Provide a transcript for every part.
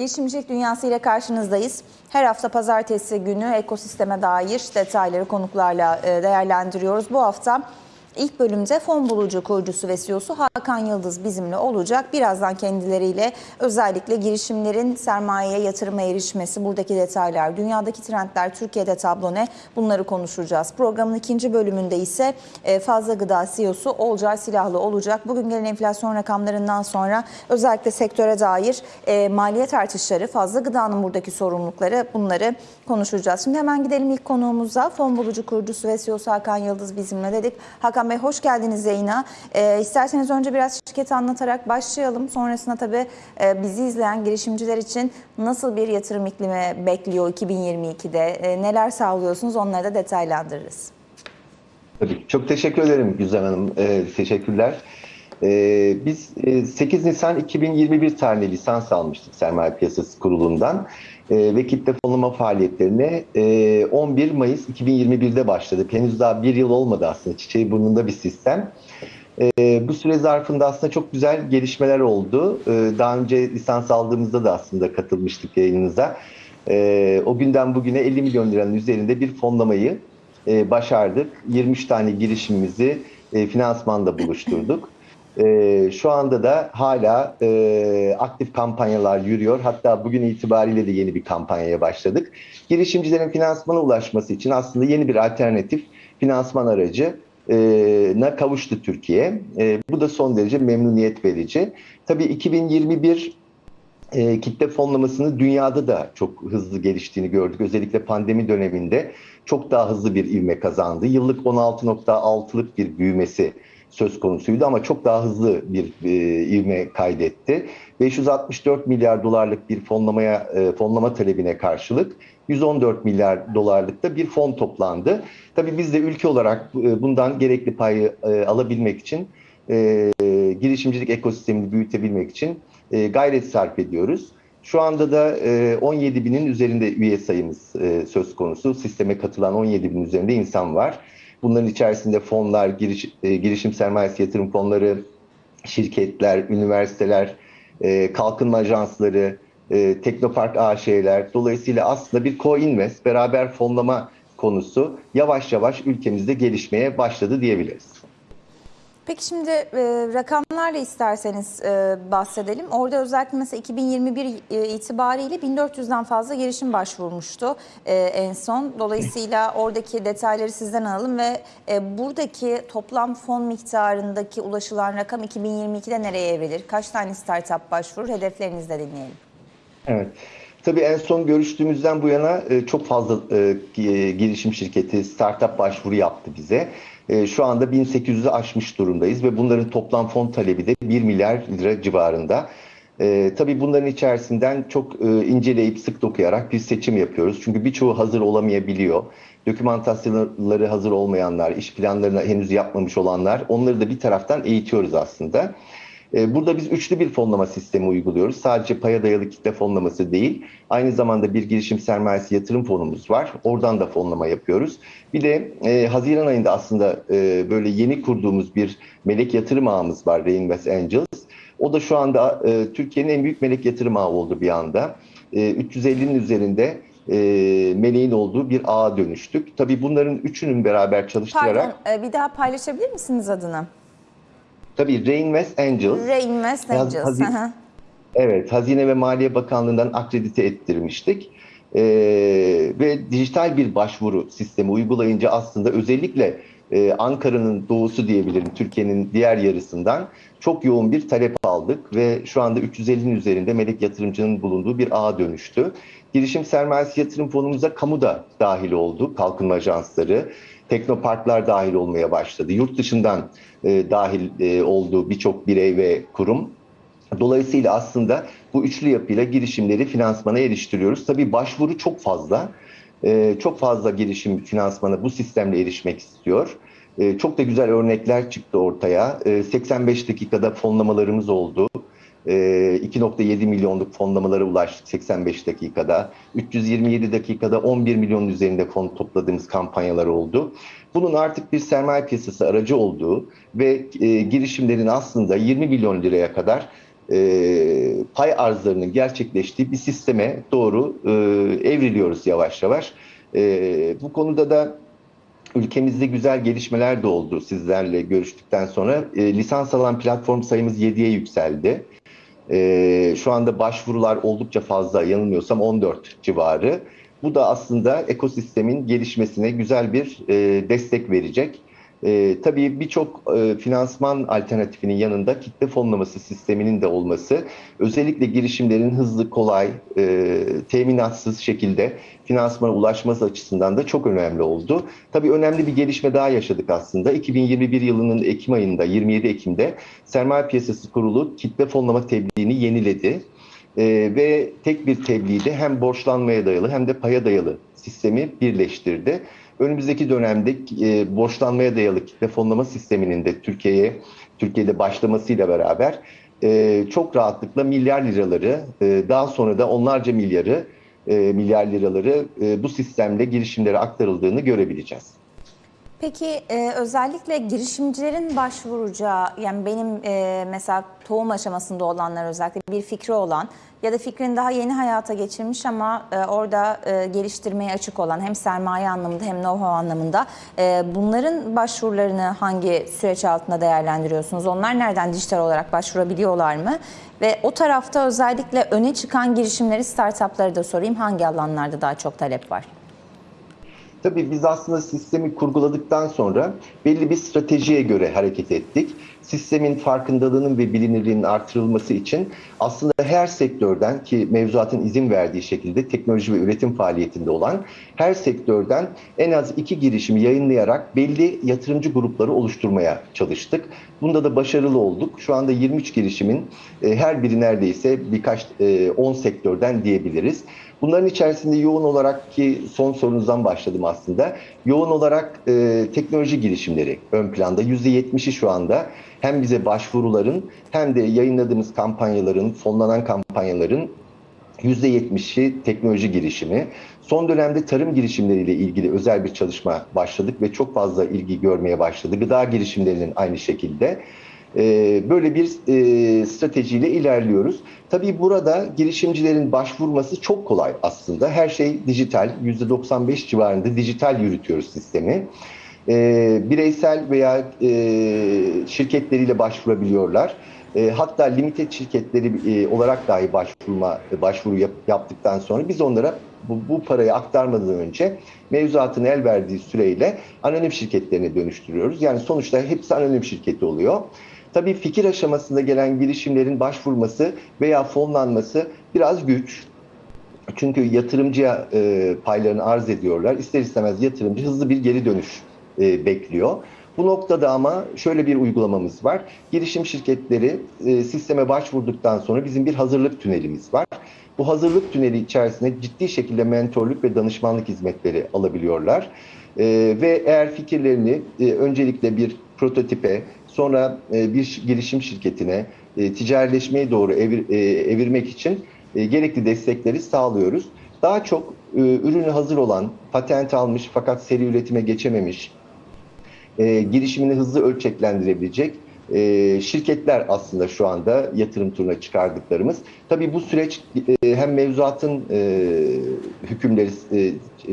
Girişimcilik Dünyası ile karşınızdayız. Her hafta pazartesi günü ekosisteme dair detayları konuklarla e, değerlendiriyoruz. Bu hafta ilk bölümde fon bulucu kurucusu ve CEO'su Hakan Yıldız bizimle olacak. Birazdan kendileriyle özellikle girişimlerin sermayeye yatırıma erişmesi, buradaki detaylar, dünyadaki trendler, Türkiye'de tablo ne bunları konuşacağız. Programın ikinci bölümünde ise e, Fazla Gıda CEO'su Olcay Silahlı olacak. Bugün gelen enflasyon rakamlarından sonra özellikle sektöre dair e, maliyet artışları, fazla gıdanın buradaki sorumlulukları bunları konuşacağız. Şimdi hemen gidelim ilk konuğumuza. Fon bulucu kurucusu ve CEO'su Hakan Yıldız bizimle dedik. Hakan Bey hoş geldiniz yayına. E, isterseniz önce biraz şirketi anlatarak başlayalım. Sonrasında tabii e, bizi izleyen girişimciler için nasıl bir yatırım iklimi bekliyor 2022'de? E, neler sağlıyorsunuz onları da detaylandırırız. Tabii. Çok teşekkür ederim Güzel Hanım. Ee, teşekkürler. Ee, biz e, 8 Nisan 2021 tarihli lisans almıştık Sermaye Piyasası Kurulu'ndan ee, ve kitle fonlama faaliyetlerine e, 11 Mayıs 2021'de başladık. Henüz daha bir yıl olmadı aslında çiçeği burnunda bir sistem. Ee, bu süre zarfında aslında çok güzel gelişmeler oldu. Ee, daha önce lisans aldığımızda da aslında katılmıştık yayınınıza. Ee, o günden bugüne 50 milyon liranın üzerinde bir fonlamayı e, başardık. 23 tane girişimimizi e, finansmanda buluşturduk. E, şu anda da hala e, aktif kampanyalar yürüyor. Hatta bugün itibariyle de yeni bir kampanyaya başladık. Girişimcilerin finansmana ulaşması için aslında yeni bir alternatif finansman aracı na kavuştu Türkiye. E, bu da son derece memnuniyet verici. Tabii 2021 e, kitle fonlamasını dünyada da çok hızlı geliştiğini gördük. Özellikle pandemi döneminde çok daha hızlı bir ivme kazandı. Yıllık 16.6'lık bir büyümesi söz konusuydu ama çok daha hızlı bir e, ivme kaydetti. 564 milyar dolarlık bir fonlamaya e, fonlama talebine karşılık 114 milyar dolarlık da bir fon toplandı. Tabii biz de ülke olarak e, bundan gerekli payı e, alabilmek için e, girişimcilik ekosistemini büyütebilmek için e, gayret sarf ediyoruz. Şu anda da e, 17 binin üzerinde üye sayımız e, söz konusu. Sisteme katılan 17 bin üzerinde insan var. Bunların içerisinde fonlar, giriş, e, girişim sermayesi yatırım fonları, şirketler, üniversiteler, e, kalkınma ajansları, e, Teknopark AŞ'ler. Dolayısıyla aslında bir co-invest, beraber fonlama konusu yavaş yavaş ülkemizde gelişmeye başladı diyebiliriz. Peki şimdi e, rakamlarla isterseniz e, bahsedelim. Orada özellikle mesela 2021 e, itibariyle 1400'den fazla girişim başvurmuştu e, en son. Dolayısıyla oradaki detayları sizden alalım ve e, buradaki toplam fon miktarındaki ulaşılan rakam 2022'de nereye evrilir? Kaç tane startup başvurur? Hedeflerinizi de dinleyelim. Evet. Tabii en son görüştüğümüzden bu yana e, çok fazla e, girişim şirketi startup başvuru yaptı bize. E, şu anda 1800'ü aşmış durumdayız ve bunların toplam fon talebi de 1 milyar lira civarında. tabii bunların içerisinden çok inceleyip sık dokuyarak bir seçim yapıyoruz. Çünkü birçoğu hazır olamayabiliyor. Dokümantasyonları hazır olmayanlar, iş planlarını henüz yapmamış olanlar onları da bir taraftan eğitiyoruz aslında. Burada biz üçlü bir fonlama sistemi uyguluyoruz. Sadece paya dayalı kitle fonlaması değil, aynı zamanda bir girişim sermayesi yatırım fonumuz var. Oradan da fonlama yapıyoruz. Bir de e, Haziran ayında aslında e, böyle yeni kurduğumuz bir melek yatırım ağımız var, Reinvest Angels. O da şu anda e, Türkiye'nin en büyük melek yatırım ağı oldu bir anda. E, 350'nin üzerinde e, meleğin olduğu bir ağa dönüştük. Tabii bunların üçünün beraber çalıştırarak... Pardon, bir daha paylaşabilir misiniz adını? Tabii Reinvest Angels. Reinvest Angels. Hazine, evet, Hazine ve Maliye Bakanlığı'ndan akredite ettirmiştik. Ee, ve dijital bir başvuru sistemi uygulayınca aslında özellikle e, Ankara'nın doğusu diyebilirim, Türkiye'nin diğer yarısından çok yoğun bir talep aldık ve şu anda 350'nin üzerinde melek yatırımcının bulunduğu bir ağa dönüştü. Girişim sermayesi yatırım fonumuza kamu da dahil oldu, kalkınma ajansları, teknoparklar dahil olmaya başladı. Yurt dışından e, dahil e, olduğu birçok birey ve kurum. Dolayısıyla aslında bu üçlü yapıyla girişimleri finansmana eriştiriyoruz. Tabii başvuru çok fazla. E, çok fazla girişim finansmana bu sistemle erişmek istiyor. E, çok da güzel örnekler çıktı ortaya. E, 85 dakikada fonlamalarımız oldu. 2.7 milyonluk fonlamalara ulaştık 85 dakikada. 327 dakikada 11 milyon üzerinde fon topladığımız kampanyalar oldu. Bunun artık bir sermaye piyasası aracı olduğu ve e, girişimlerin aslında 20 milyon liraya kadar e, pay arzlarının gerçekleştiği bir sisteme doğru e, evriliyoruz yavaş yavaş. E, bu konuda da ülkemizde güzel gelişmeler de oldu sizlerle görüştükten sonra. E, lisans alan platform sayımız 7'ye yükseldi. E, şu anda başvurular oldukça fazla yanılmıyorsam 14 civarı. Bu da aslında ekosistemin gelişmesine güzel bir e, destek verecek. E, tabii birçok e, finansman alternatifinin yanında kitle fonlaması sisteminin de olması özellikle girişimlerin hızlı, kolay, e, teminatsız şekilde finansmana ulaşması açısından da çok önemli oldu. Tabii önemli bir gelişme daha yaşadık aslında. 2021 yılının Ekim ayında, 27 Ekim'de Sermaye Piyasası Kurulu kitle fonlama tebliğini yeniledi. E, ve tek bir tebliğde hem borçlanmaya dayalı hem de paya dayalı sistemi birleştirdi önümüzdeki dönemde e, borçlanmaya dayalı kitle fonlama sisteminin de Türkiye'ye Türkiye'de başlamasıyla beraber e, çok rahatlıkla milyar liraları e, daha sonra da onlarca milyarı e, milyar liraları e, bu sistemle girişimlere aktarıldığını görebileceğiz. Peki e, özellikle girişimcilerin başvuracağı yani benim e, mesela tohum aşamasında olanlar özellikle bir fikri olan ya da fikrini daha yeni hayata geçirmiş ama e, orada e, geliştirmeye açık olan hem sermaye anlamında hem know-how anlamında e, bunların başvurularını hangi süreç altında değerlendiriyorsunuz? Onlar nereden dijital olarak başvurabiliyorlar mı? Ve o tarafta özellikle öne çıkan girişimleri, startupları da sorayım hangi alanlarda daha çok talep var? Tabii biz aslında sistemi kurguladıktan sonra belli bir stratejiye göre hareket ettik. Sistemin farkındalığının ve bilinirliğinin artırılması için aslında her sektörden ki mevzuatın izin verdiği şekilde teknoloji ve üretim faaliyetinde olan her sektörden en az iki girişimi yayınlayarak belli yatırımcı grupları oluşturmaya çalıştık. Bunda da başarılı olduk. Şu anda 23 girişimin e, her biri neredeyse birkaç 10 sektörden diyebiliriz. Bunların içerisinde yoğun olarak ki son sorunuzdan başladım aslında. Yoğun olarak e, teknoloji girişimleri ön planda. %70'i şu anda hem bize başvuruların hem de yayınladığımız kampanyaların, fonlanan kampanyaların %70'i teknoloji girişimi. Son dönemde tarım girişimleriyle ilgili özel bir çalışma başladık ve çok fazla ilgi görmeye başladı. Gıda girişimlerinin aynı şekilde. Böyle bir stratejiyle ilerliyoruz. Tabii burada girişimcilerin başvurması çok kolay aslında. Her şey dijital, %95 civarında dijital yürütüyoruz sistemi. Bireysel veya şirketleriyle başvurabiliyorlar. Hatta limited şirketleri olarak dahi başvurma başvuru yap, yaptıktan sonra biz onlara bu, bu parayı aktarmadan önce mevzuatın el verdiği süreyle anonim şirketlerine dönüştürüyoruz. Yani sonuçta hepsi anonim şirketi oluyor. Tabii fikir aşamasında gelen girişimlerin başvurması veya fonlanması biraz güç. Çünkü yatırımcıya e, paylarını arz ediyorlar. İster istemez yatırımcı hızlı bir geri dönüş e, bekliyor. Bu noktada ama şöyle bir uygulamamız var. Girişim şirketleri e, sisteme başvurduktan sonra bizim bir hazırlık tünelimiz var. Bu hazırlık tüneli içerisinde ciddi şekilde mentorluk ve danışmanlık hizmetleri alabiliyorlar. E, ve eğer fikirlerini e, öncelikle bir prototipe, sonra e, bir girişim şirketine e, ticarileşmeye doğru evir, e, evirmek için e, gerekli destekleri sağlıyoruz. Daha çok ürünü hazır olan, patent almış fakat seri üretime geçememiş, girişimini hızlı ölçeklendirebilecek şirketler aslında şu anda yatırım turuna çıkardıklarımız. Tabii bu süreç hem mevzuatın hükümleri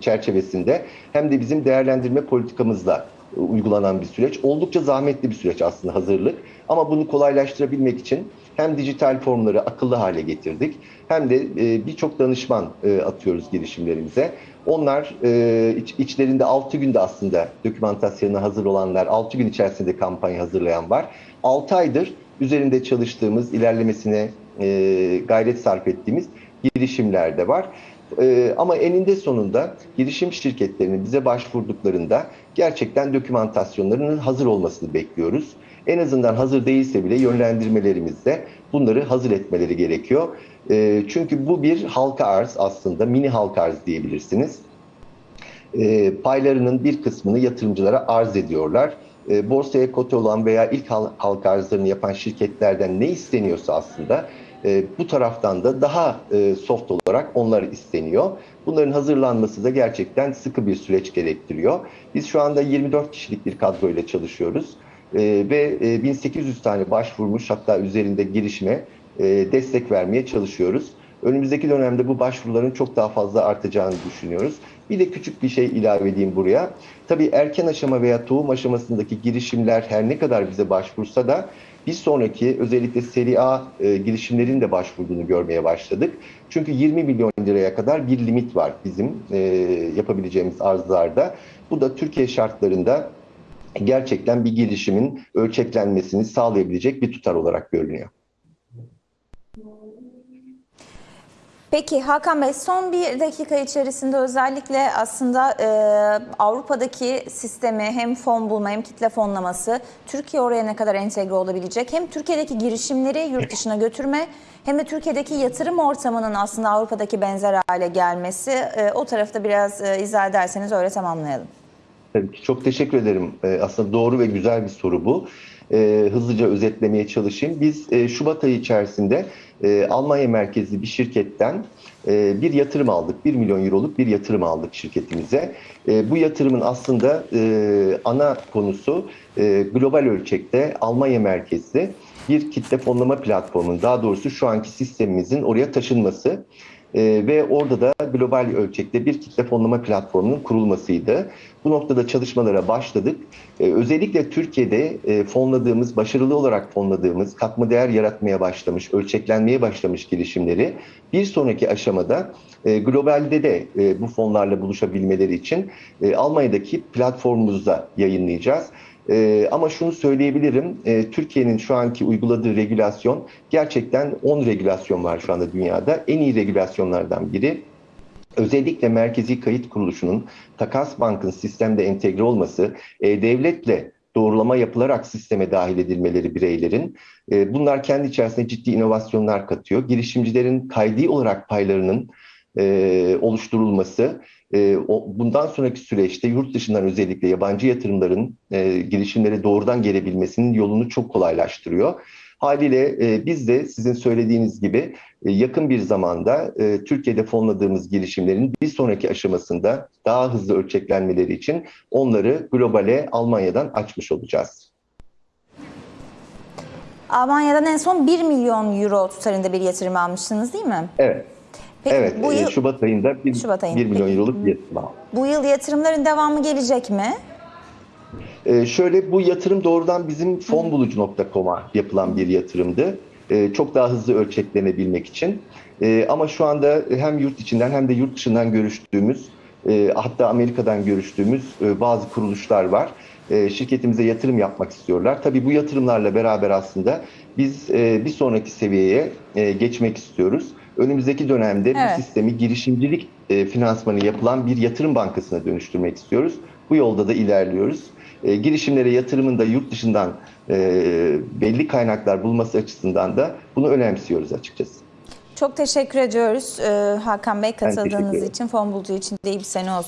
çerçevesinde hem de bizim değerlendirme politikamızla uygulanan bir süreç. Oldukça zahmetli bir süreç aslında hazırlık. Ama bunu kolaylaştırabilmek için hem dijital formları akıllı hale getirdik hem de e, birçok danışman e, atıyoruz girişimlerimize. Onlar e, iç, içlerinde 6 günde aslında dokümantasyonu hazır olanlar, 6 gün içerisinde kampanya hazırlayan var. 6 aydır üzerinde çalıştığımız, ilerlemesine gayret sarf ettiğimiz girişimler de var. Ee, ama eninde sonunda girişim şirketlerinin bize başvurduklarında gerçekten dokümantasyonlarının hazır olmasını bekliyoruz. En azından hazır değilse bile yönlendirmelerimizde bunları hazır etmeleri gerekiyor. Ee, çünkü bu bir halka arz aslında, mini halka arz diyebilirsiniz. Ee, paylarının bir kısmını yatırımcılara arz ediyorlar. Borsaya kote olan veya ilk halka arzlarını yapan şirketlerden ne isteniyorsa aslında e, bu taraftan da daha e, soft olarak onlar isteniyor. Bunların hazırlanması da gerçekten sıkı bir süreç gerektiriyor. Biz şu anda 24 kişilik bir kadroyla çalışıyoruz. E, ve e, 1800 tane başvurmuş hatta üzerinde girişime e, destek vermeye çalışıyoruz. Önümüzdeki dönemde bu başvuruların çok daha fazla artacağını düşünüyoruz. Bir de küçük bir şey ilave edeyim buraya. Tabii erken aşama veya tohum aşamasındaki girişimler her ne kadar bize başvursa da bir sonraki özellikle seri A e, girişimlerin de başvurduğunu görmeye başladık. Çünkü 20 milyon liraya kadar bir limit var bizim e, yapabileceğimiz arzlarda. Bu da Türkiye şartlarında gerçekten bir gelişimin ölçeklenmesini sağlayabilecek bir tutar olarak görünüyor. Peki Hakan Bey son bir dakika içerisinde özellikle aslında e, Avrupa'daki sistemi hem fon bulma hem kitle fonlaması Türkiye oraya ne kadar entegre olabilecek? Hem Türkiye'deki girişimleri yurt dışına götürme hem de Türkiye'deki yatırım ortamının aslında Avrupa'daki benzer hale gelmesi e, o tarafta biraz e, izah ederseniz öyle tamamlayalım. Tabii ki çok teşekkür ederim. Ee, aslında doğru ve güzel bir soru bu. Ee, hızlıca özetlemeye çalışayım. Biz e, Şubat ayı içerisinde e, Almanya merkezli bir şirketten e, bir yatırım aldık. 1 milyon euroluk bir yatırım aldık şirketimize. E, bu yatırımın aslında e, ana konusu e, global ölçekte Almanya merkezli bir kitle fonlama platformunun daha doğrusu şu anki sistemimizin oraya taşınması. Ee, ve orada da global ölçekte bir kitle fonlama platformunun kurulmasıydı. Bu noktada çalışmalara başladık. Ee, özellikle Türkiye'de e, fonladığımız, başarılı olarak fonladığımız, katma değer yaratmaya başlamış, ölçeklenmeye başlamış girişimleri bir sonraki aşamada e, globalde de e, bu fonlarla buluşabilmeleri için e, Almanya'daki platformumuzda yayınlayacağız. Ee, ama şunu söyleyebilirim, e, Türkiye'nin şu anki uyguladığı regülasyon gerçekten 10 regülasyon var şu anda dünyada. En iyi regülasyonlardan biri. Özellikle Merkezi Kayıt Kuruluşu'nun Takas Bank'ın sistemde entegre olması, e, devletle doğrulama yapılarak sisteme dahil edilmeleri bireylerin. E, bunlar kendi içerisinde ciddi inovasyonlar katıyor. Girişimcilerin kaydi olarak paylarının e, oluşturulması, e, o, bundan sonraki süreçte yurt dışından özellikle yabancı yatırımların e, girişimlere doğrudan gelebilmesinin yolunu çok kolaylaştırıyor. Haliyle e, biz de sizin söylediğiniz gibi e, yakın bir zamanda e, Türkiye'de fonladığımız girişimlerin bir sonraki aşamasında daha hızlı ölçeklenmeleri için onları globale Almanya'dan açmış olacağız. Almanya'dan en son 1 milyon euro tutarında bir yatırım almışsınız değil mi? Evet. Peki evet, bu e, yıl, Şubat ayında 1, Şubat ayında. milyon euroluk bir yatırım aldık. bu yıl yatırımların devamı gelecek mi? Ee, şöyle bu yatırım doğrudan bizim fonbulucu.com'a yapılan bir yatırımdı. Ee, çok daha hızlı ölçeklenebilmek için. Ee, ama şu anda hem yurt içinden hem de yurt dışından görüştüğümüz, e, hatta Amerika'dan görüştüğümüz e, bazı kuruluşlar var. E, şirketimize yatırım yapmak istiyorlar. Tabii bu yatırımlarla beraber aslında biz e, bir sonraki seviyeye e, geçmek istiyoruz. Önümüzdeki dönemde Evet. bu sistemi girişimcilik e, finansmanı yapılan bir yatırım bankasına dönüştürmek istiyoruz. Bu yolda da ilerliyoruz. E, girişimlere yatırımın da yurt dışından e, belli kaynaklar bulması açısından da bunu önemsiyoruz açıkçası. Çok teşekkür ediyoruz e, Hakan Bey katıldığınız için. Fon Bulucu için de iyi bir sene olsun.